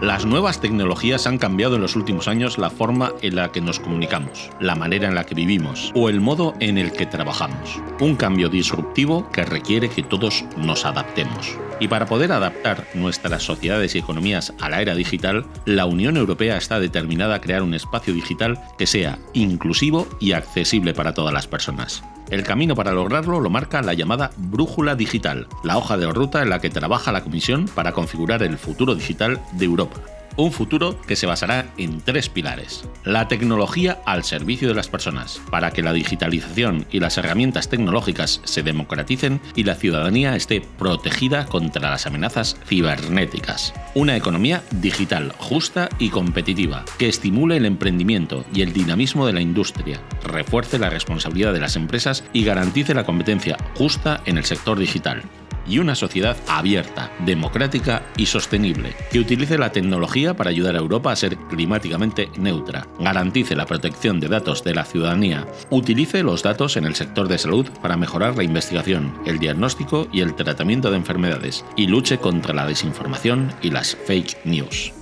Las nuevas tecnologías han cambiado en los últimos años la forma en la que nos comunicamos, la manera en la que vivimos o el modo en el que trabajamos. Un cambio disruptivo que requiere que todos nos adaptemos. Y para poder adaptar nuestras sociedades y economías a la era digital, la Unión Europea está determinada a crear un espacio digital que sea inclusivo y accesible para todas las personas. El camino para lograrlo lo marca la llamada Brújula Digital, la hoja de ruta en la que trabaja la Comisión para configurar el futuro digital de Europa un futuro que se basará en tres pilares. La tecnología al servicio de las personas, para que la digitalización y las herramientas tecnológicas se democraticen y la ciudadanía esté protegida contra las amenazas cibernéticas. Una economía digital, justa y competitiva, que estimule el emprendimiento y el dinamismo de la industria, refuerce la responsabilidad de las empresas y garantice la competencia justa en el sector digital y una sociedad abierta, democrática y sostenible, que utilice la tecnología para ayudar a Europa a ser climáticamente neutra, garantice la protección de datos de la ciudadanía, utilice los datos en el sector de salud para mejorar la investigación, el diagnóstico y el tratamiento de enfermedades, y luche contra la desinformación y las fake news.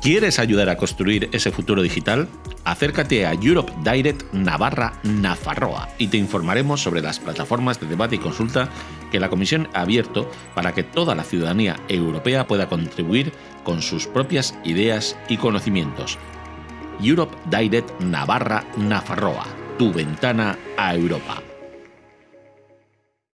¿Quieres ayudar a construir ese futuro digital? Acércate a Europe Direct Navarra Nafarroa y te informaremos sobre las plataformas de debate y consulta que la Comisión ha abierto para que toda la ciudadanía europea pueda contribuir con sus propias ideas y conocimientos. Europe Direct Navarra Nafarroa, tu ventana a Europa.